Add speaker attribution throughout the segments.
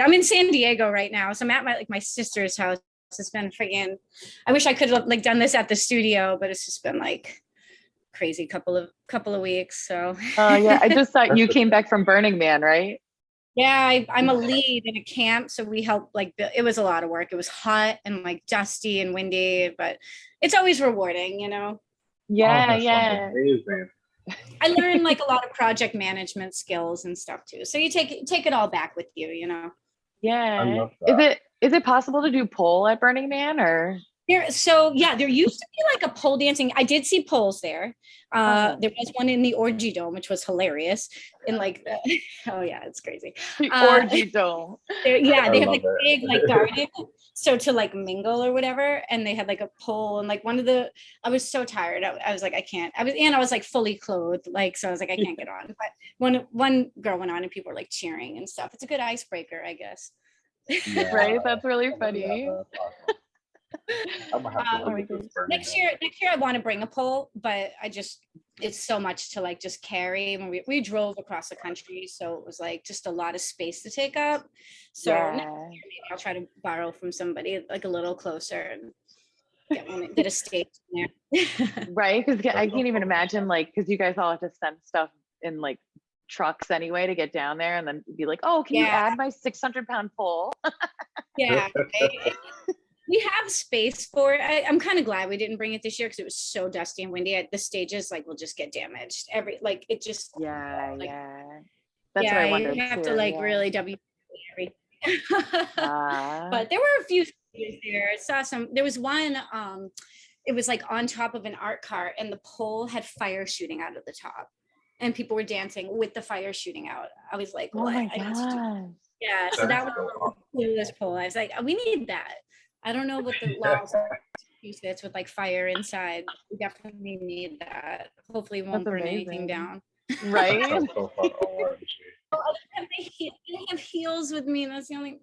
Speaker 1: I'm in San Diego right now, so I'm at my like my sister's house. It's been freaking. I wish I could have like done this at the studio, but it's just been like crazy couple of couple of weeks. So
Speaker 2: Oh yeah, I just thought you came back from Burning Man, right?
Speaker 1: yeah, I, I'm a lead in a camp, so we help like it was a lot of work. It was hot and like dusty and windy, but it's always rewarding, you know.
Speaker 2: Yeah,
Speaker 3: Oh,
Speaker 2: yeah.
Speaker 3: Amazing.
Speaker 1: I learned like a lot of project management skills and stuff too. So you take take it all back with you, you know.
Speaker 2: Yeah.
Speaker 3: love
Speaker 2: Is it is it possible to do pole at Burning Man or
Speaker 1: There, so yeah, there used to be like a pole dancing. I did see poles there. Uh,
Speaker 2: Oh.
Speaker 1: there was one in the orgy dome, which was hilarious. And like, the, oh yeah, it's crazy.
Speaker 2: the
Speaker 1: Uh,
Speaker 2: orgy dome?
Speaker 1: There, yeah,
Speaker 3: I
Speaker 1: they have like
Speaker 3: it.
Speaker 1: big like garden, so to like mingle or whatever. And they had like a pole and like one of the. I was so tired. I, I was like, I can't. I was and I was like fully clothed, like so. I was like, I can't get on. But one one girl went on and people were like cheering and stuff. It's a good icebreaker, I guess.
Speaker 2: Right? That's really
Speaker 3: Yeah,
Speaker 2: funny.
Speaker 3: that's awesome. I'm gonna have to
Speaker 1: Uh,
Speaker 3: look at this Burning
Speaker 1: next year next year i want to bring a pole but i just it's so much to like just carry when we, we drove across the country so it was like just a lot of space to take up so next
Speaker 2: Yeah.
Speaker 1: year maybe i'll try to borrow from somebody like a little closer and get, one, get a stage there
Speaker 2: Right? Because I can't even imagine like because you guys all have to send stuff in like trucks anyway to get down there and then be like, oh, can you add my 600 pound pole?
Speaker 1: yeah right? we have space for it I, i'm kind of glad we didn't bring it this year because it was so dusty and windy I- the stages like will just get damaged every like it just
Speaker 2: Yeah,
Speaker 1: Like,
Speaker 2: yeah. That's
Speaker 1: yeah
Speaker 2: what I wondered.
Speaker 1: you have to like
Speaker 2: yeah.
Speaker 1: really w everything
Speaker 2: Ah,
Speaker 1: but there were a few stages there. I saw some. There was one. Um, it was like on top of an art cart, and the pole had fire shooting out of the top, and people were dancing with the fire shooting out. I was like,
Speaker 2: oh
Speaker 1: what?
Speaker 2: my
Speaker 1: I need to do-
Speaker 2: god.
Speaker 1: Yeah, so that was
Speaker 3: awesome.
Speaker 1: the coolest pole. I was like, we need that. I don't know what the laws are to use this with like fire inside. We definitely need that. Hopefully, it won't
Speaker 2: That's
Speaker 1: burn anything down.
Speaker 2: Right?
Speaker 3: So
Speaker 1: Oh, I don't have, my heel- I don't have heels with me. That's the only. Mm,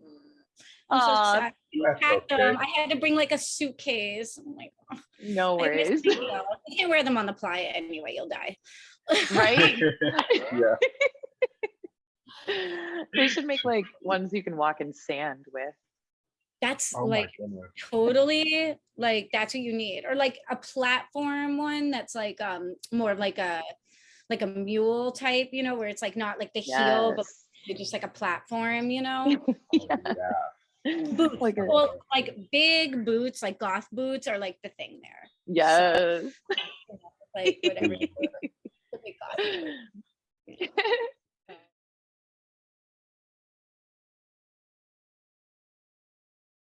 Speaker 1: I'm so sad. I
Speaker 3: That's
Speaker 1: them. I had to bring like a suitcase. I'm like, oh,
Speaker 2: no
Speaker 1: I
Speaker 2: worries.
Speaker 1: my heels. You can't wear them on the playa anyway. You'll die.
Speaker 2: Right?
Speaker 3: yeah.
Speaker 2: they should make like ones you can walk in sand with.
Speaker 1: That's
Speaker 3: Oh
Speaker 1: like totally like that's what you need, or like a platform one that's like um more of like a like a mule type, you know, where it's like not like the heel, but just like a platform, you know.
Speaker 3: Oh, yeah.
Speaker 1: Boots,
Speaker 2: like a,
Speaker 1: well, like big boots, like goth boots, are like the thing there.
Speaker 2: yes.
Speaker 1: Like whatever.